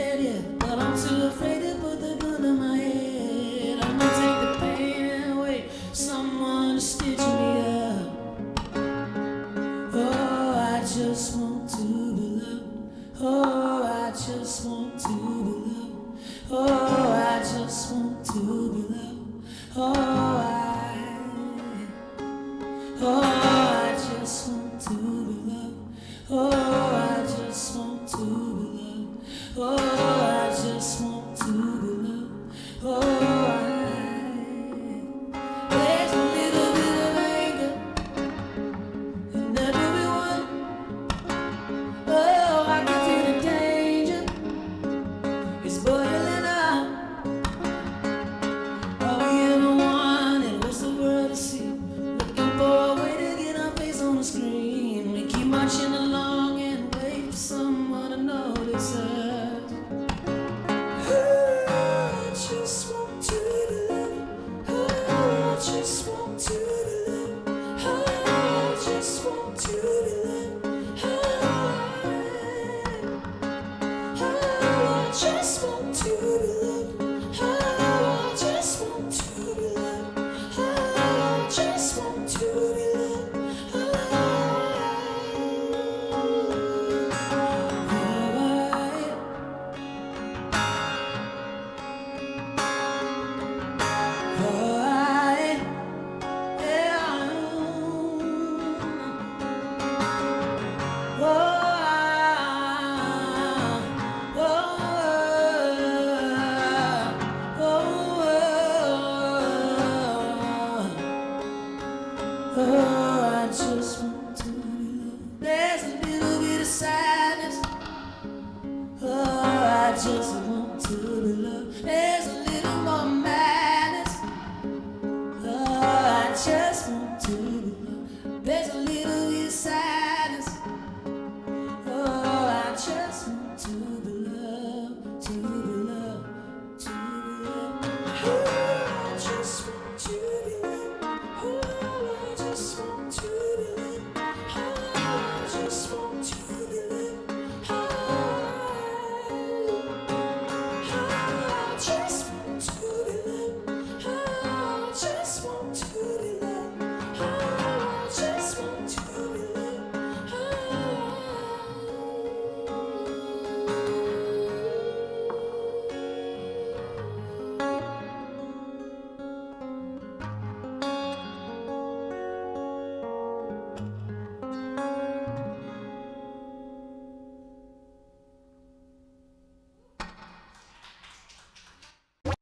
But I'm too afraid to put the gun to my head. I'm gonna take the pain away. Someone to stitch me up. Oh, I just want to be loved. Oh, I just want to be loved. Oh, I just want to be loved. Oh, We keep marching along.